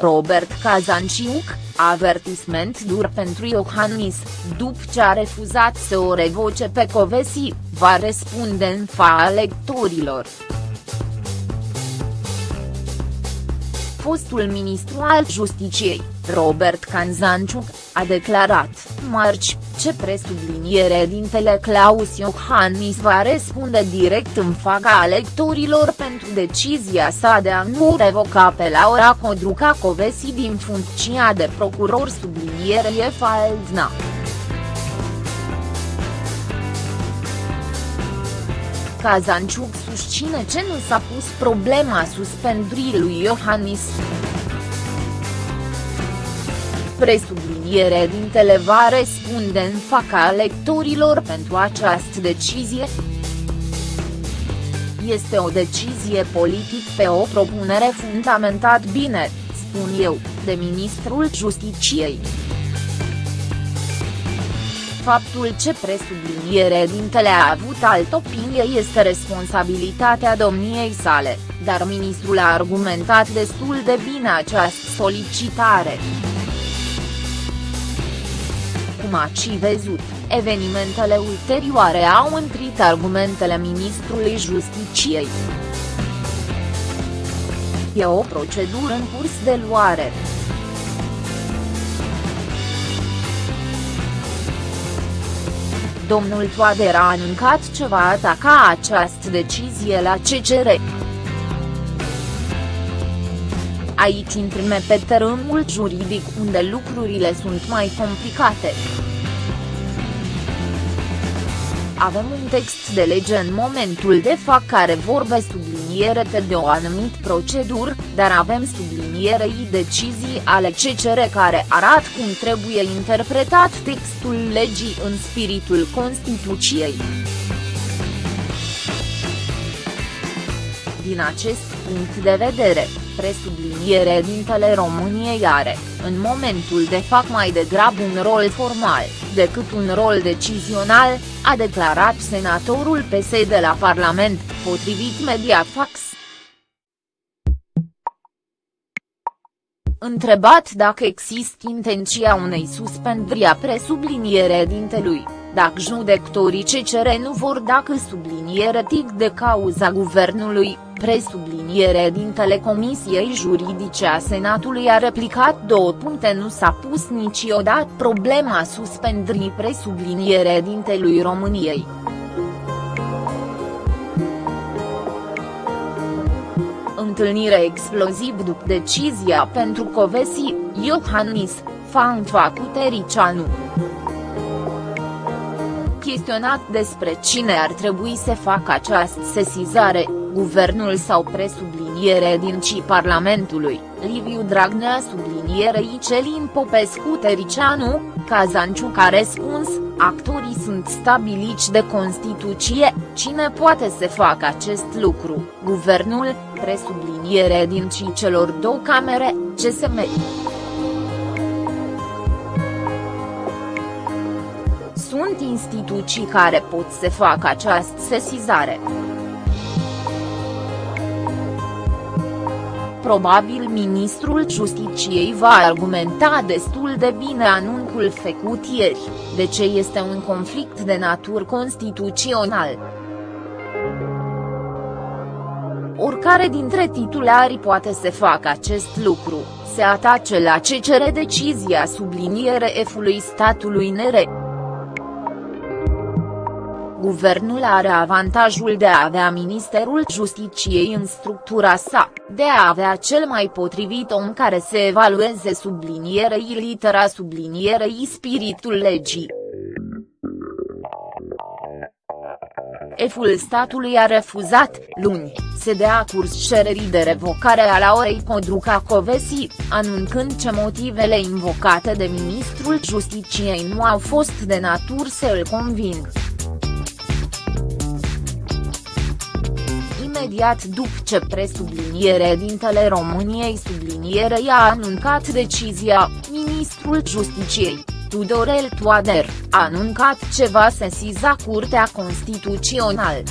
Robert Kazanciuc, avertisment dur pentru Iohannis, după ce a refuzat să o revoce pe Covesi, va răspunde în fața electorilor. Fostul ministru al Justiciei, Robert Kanzanciuc, a declarat, marci, ce presubliniere dintele Claus Iohannis va răspunde direct în fața electorilor pentru decizia sa de a nu revoca pe Laura Codruca Covesi din funcția de procuror subliniere Faldna. Kazanciuc susține ce nu s-a pus problema suspendării lui Iohannis. Presubliniere dintele va răspunde în fața electorilor pentru această decizie. Este o decizie politic pe o propunere fundamentat bine, spun eu, de ministrul Justiciei faptul ce presubliniere dintele a avut altă opinie este responsabilitatea domniei sale, dar ministrul a argumentat destul de bine această solicitare. Cum ați văzut, evenimentele ulterioare au întrit argumentele ministrului Justiciei. E o procedură în curs de luare. domnul Toader a anuncat ce va ataca această decizie la CCR. Aici intrăm pe terenul juridic unde lucrurile sunt mai complicate. Avem un text de lege în momentul de fapt care vorbe subliniere de o anumit procedură, dar avem sublinierei decizii ale CCR care arată cum trebuie interpretat textul legii în spiritul Constituției. Din acest punct de vedere, presubliniere dintele României are, în momentul de fac mai degrabă un rol formal, decât un rol decizional, a declarat senatorul PSD de la Parlament, potrivit Mediafax. Întrebat dacă există intenția unei suspendări a presubliniere dintelui, dacă judecătorii CCR nu vor dacă subliniere tic de cauza guvernului, presubliniere din Telecomisiei Juridice a Senatului a replicat două puncte nu s-a pus niciodată problema suspendării presubliniere dintelui României. Întâlnire exploziv după decizia pentru Covesi, Iohannis, Fantva cu Tericianu chestionat despre cine ar trebui să facă această sesizare, guvernul sau presubliniere din ci Parlamentului, Liviu Dragnea sublinierei Celin Popescu Tericianu, Cazanciuc a răspuns, actorii sunt stabiliți de Constituție, cine poate să facă acest lucru, guvernul, presubliniere din ci celor două camere, CSM. Sunt instituții care pot să facă această sesizare. Probabil ministrul Justiciei va argumenta destul de bine anunțul făcut ieri, de ce este un conflict de natură constituțional. Oricare dintre titulari poate să facă acest lucru, se atace la ce cere decizia subliniere F-ului statului nere. Guvernul are avantajul de a avea Ministerul Justiciei în structura sa, de a avea cel mai potrivit om care să evalueze sublinierei litera sublinierei spiritul legii. Eful statului a refuzat, luni, să dea curs cererii de revocare a Laurei Codruca Covesi, anunțând ce motivele invocate de ministrul Justiciei nu au fost de natură să îl conving. Imediat după ce presubliniere dintele României sublinierei a anuncat decizia, ministrul Justiciei, Tudorel Toader, a anuncat ce va sesiza Curtea Constituțională.